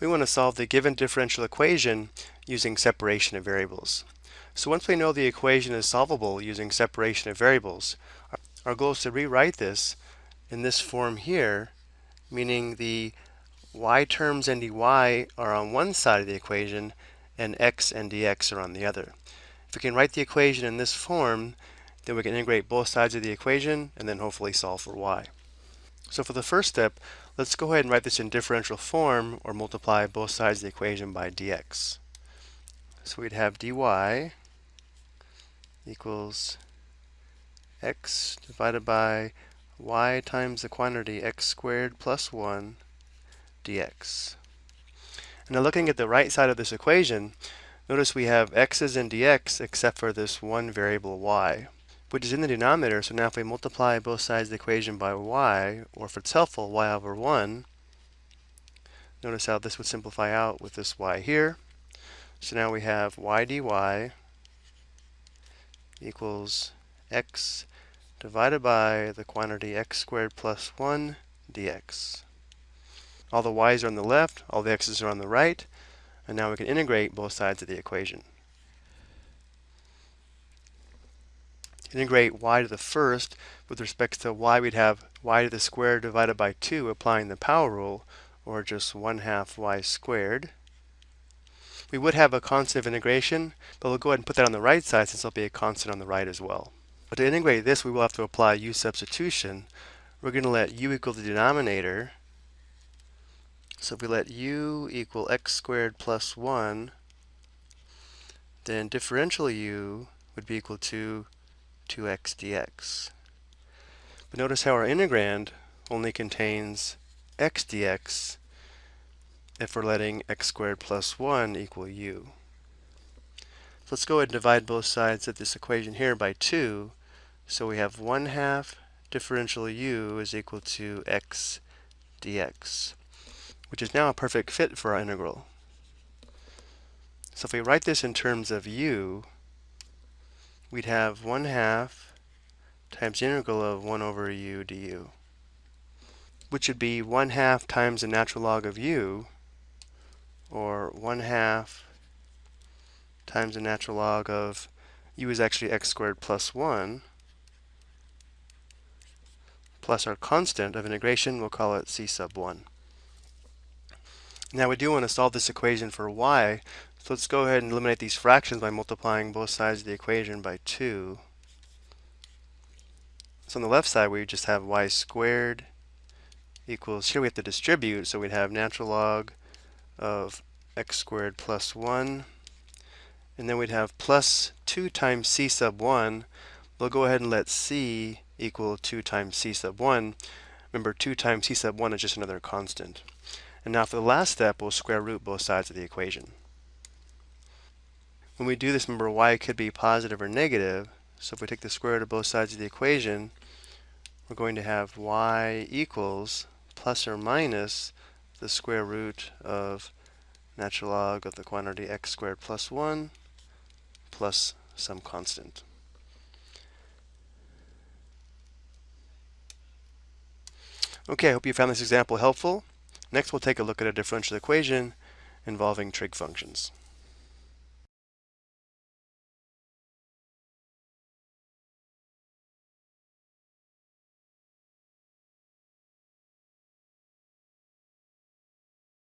we want to solve the given differential equation using separation of variables. So once we know the equation is solvable using separation of variables, our goal is to rewrite this in this form here, meaning the y terms and dy are on one side of the equation and x and dx are on the other. If we can write the equation in this form, then we can integrate both sides of the equation and then hopefully solve for y. So for the first step, let's go ahead and write this in differential form or multiply both sides of the equation by dx. So we'd have dy equals x divided by y times the quantity x squared plus 1 dx. And Now looking at the right side of this equation, notice we have x's and dx except for this one variable y, which is in the denominator. So now if we multiply both sides of the equation by y, or if it's helpful, y over 1, notice how this would simplify out with this y here. So now we have y dy equals x divided by the quantity x squared plus 1 dx. All the y's are on the left, all the x's are on the right, and now we can integrate both sides of the equation. Integrate y to the first, with respect to y we'd have y to the square divided by 2 applying the power rule, or just 1 half y squared. We would have a constant of integration, but we'll go ahead and put that on the right side since there'll be a constant on the right as well. But to integrate this, we will have to apply u substitution. We're going to let u equal the denominator, so if we let u equal x squared plus 1, then differential u would be equal to 2x dx. But notice how our integrand only contains x dx if we're letting x squared plus 1 equal u. So let's go ahead and divide both sides of this equation here by 2. So we have 1 half differential u is equal to x dx which is now a perfect fit for our integral. So if we write this in terms of u, we'd have 1 half times the integral of 1 over u du, which would be 1 half times the natural log of u, or 1 half times the natural log of u is actually x squared plus 1, plus our constant of integration, we'll call it c sub 1. Now we do want to solve this equation for y, so let's go ahead and eliminate these fractions by multiplying both sides of the equation by 2. So on the left side we just have y squared equals, here we have to distribute, so we'd have natural log of x squared plus 1, and then we'd have plus 2 times c sub 1. We'll go ahead and let c equal 2 times c sub 1. Remember, 2 times c sub 1 is just another constant. And now for the last step, we'll square root both sides of the equation. When we do this, remember y could be positive or negative. So if we take the square root of both sides of the equation, we're going to have y equals plus or minus the square root of natural log of the quantity x squared plus 1 plus some constant. Okay, I hope you found this example helpful. Next, we'll take a look at a differential equation involving trig functions.